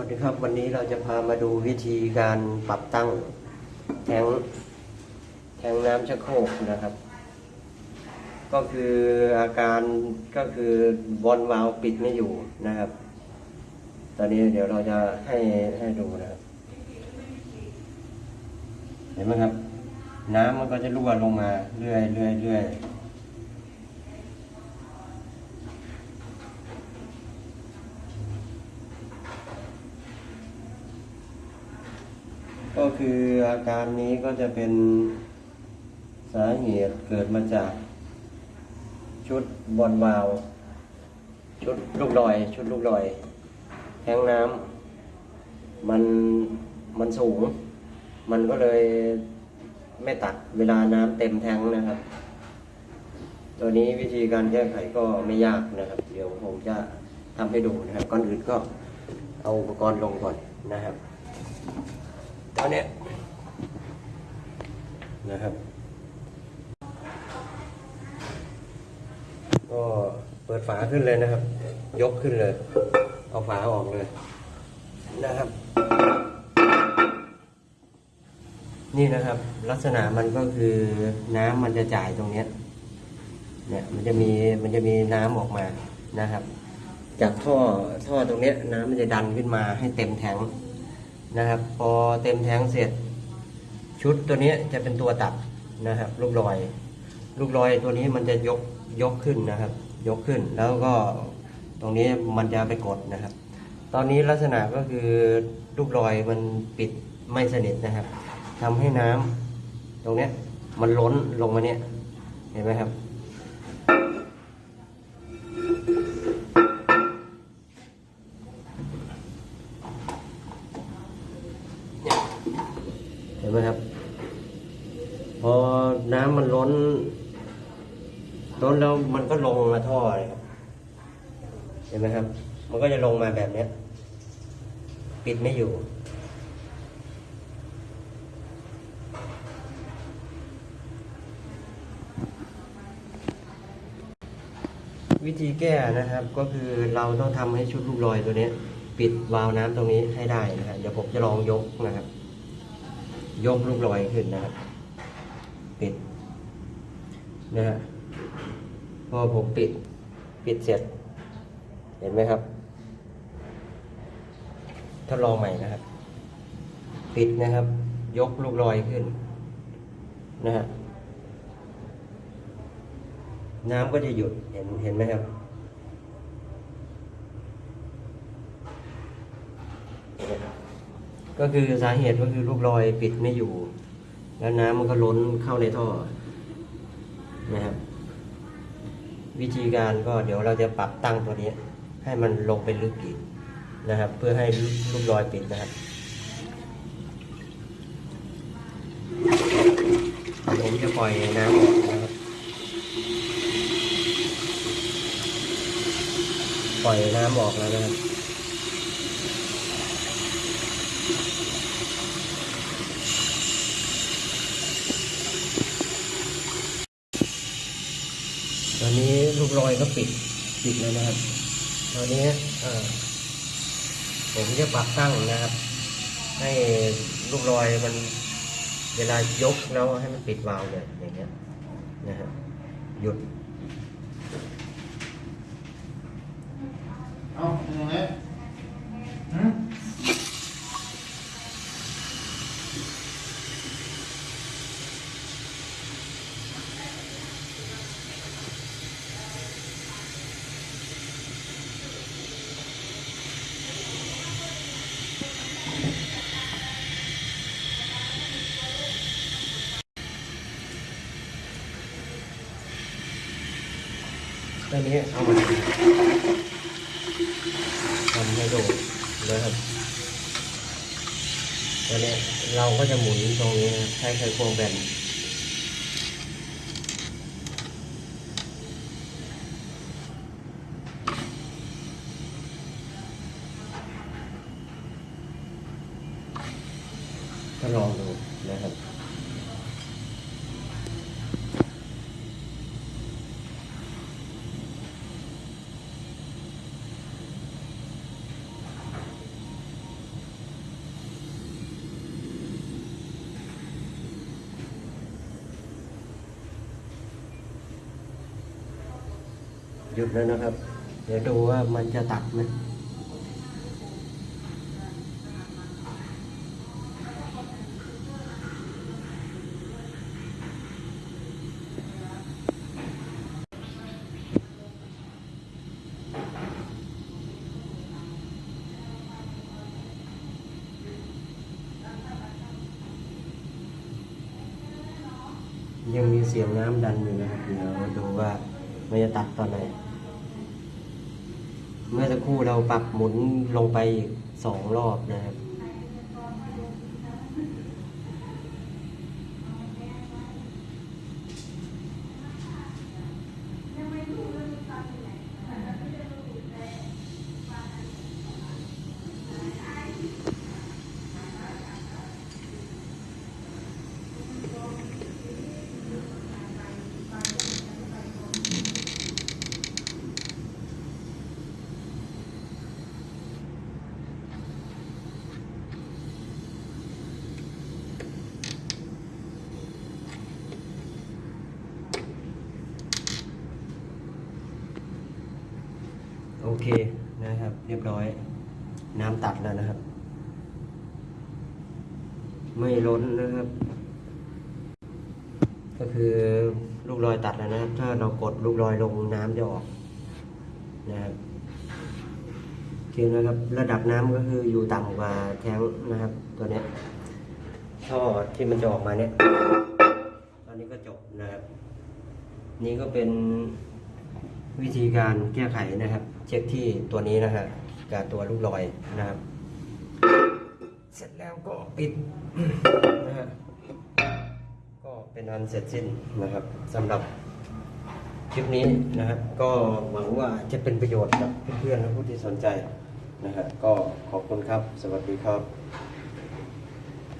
วัสดีครับวันนี้เราจะพามาดูวิธีการปรับตั้งแทงแทงน้ำชักโครกนะครับ ก็คืออาการก็คือบอลวาลปิดไม่อยู่นะครับ ตอนนี้เดี๋ยวเราจะให้ให้ดูนะครับ เห็นไหมครับ น้ำมันก็จะรั่วลงมาเรื่อยเรื่อยเรื่อย ก็คืออาการนี้ก็จะเป็นสาเหตุเกิดมาจาก ชุดบอลวาล์วชุดลูกลอย ชุดลูกลอยแทงน้ำมันมันสูง มันก็เลยไม่ตัดเวลาน้ำเต็มแทงนะครับ ตัวนี้วิธีการแก้ไขก็ไม่ยากนะครับ เดี๋ยวผมจะทำให้ดูนะครับ ก่อนอื่นก็เอาอุปกรณ์ลงก่อนนะครับ อนนี้นะครับ ก็เปิดฝาขึ้นเลยนะครับ ยกขึ้นเลย เอาฝาออกเลย นะครับ นี่นะครับ ลักษณะมันก็คือน้ำมันจะจ่ายตรงเนี้ยเนี่ยมันจะมีมันจะมีน้ำออกมานะครับ จากท่อท่อตรงเนี้ยน้ำมันจะดันขึ้นมาให้เต็มแทง นะครับ พอเต็มแทงเสร็จ ชุดตัวนี้จะเป็นตัวตัดนะครับ ลูกลอย ลูกลอยตัวนี้มันจะยกยกขึ้นนะครับ ยกขึ้นแล้วก็ตรงนี้มันจะไปกดนะครับ ตอนนี้ลักษณะก็คือลูกลอยมันปิดไม่สนิทนะครับทำให้น้ำตรงเนี้ยมันล้นลงมาเนี่ยเห็นไหมครับ ห็นไหมครับ พอน้ำมันล้น ล้นแล้วมันก็ลงมาท่อเลยครับ เห็นไหมครับ มันก็จะลงมาแบบเนี้ยปิดไม่อยู่ วิธีแก้นะครับ ก็คือเราต้องทำให้ชุดลูกลอยตัวเนี้ยปิดวาล์วน้ำตรงนี้ให้ได้นะครับเดี๋ยวผมจะลองยกนะครับ ยกลูกลอยขึ้นนะครับปิดนะฮะพอผมปิดปิดเสร็จ เห็นไหมครับทดลองใหม่นะครับ ปิดนะครับ ยกลูกลอยขึ้นนะฮะน้ำก็จะหยุดเห็นเห็นไหมครับ ก็คือสาเหตุก็คือลูกลอยปิดไม่อยู่ แล้วน้ำมันก็ล้นเข้าในท่อนะครับ วิธีการก็เดี๋ยวเราจะปรับตั้งตัวนี้ ให้มันลงไปลึกอีกนะครับ เพื่อให้ลูกลอยปิดนะครับผมจะปล่อยน้ำออกนะครับปล่อยน้ำออกแล้วนะครับ ตอนนี้ลูกลอยก็ปิดปิดแล้วนะครับ ตอนนี้ผมจะปรับตั้งนะครับ ให้ลูกลอยมันเวลายกแล้วให้มันปิดวาล์วเลยอย่างเงี้ยนะครับหยุด เอาอย่างนี้หืม ตอนนี้เอามาทำให้โดูนะครับตอนนี้เราก็จะหมุนตรงนี้ใช้ไขควงแบนก็ลองดูนะครับ หยุดแล้วนะครับ เดี๋ยวดูว่ามันจะตัดไหมยังมีเสียงน้ำดันอยู่นะครับ เดี๋ยวดูว่ามันจะตัดตอนไหน เมื่อสักครู่เราปรับหมุนลงไปอีกสองรอบนะครับ โอเคนะครับ เรียบร้อย น้ำตัดแล้วนะครับ ไม่ล้นนะครับ ก็คือลูกรอยตัดแล้วนะครับ ถ้าเรากดลูกรอยลงน้ำจะออกนะครับโอเคนะครับ ระดับน้ำก็คืออยู่ต่ำกว่าแท้งนะครับ ตัวนี้ท่อที่มันจะออกมาเนี้ยตอนนี้ก็จบนะครับ นี่ก็เป็นวิธีการแก้ไขนะครับ เช็คที่ตัวนี้นะฮะกับตัวลูกลอยนะครับ เสร็จแล้วก็ปิดนะฮะก็เป็นอันเสร็จสิ้นนะครับสำหรับคลิปนี้นะครับ ก็หวังว่าจะเป็นประโยชน์กับเพื่อนๆและผู้ที่สนใจนะครับก็ขอบคุณครับ สวัสดีครับ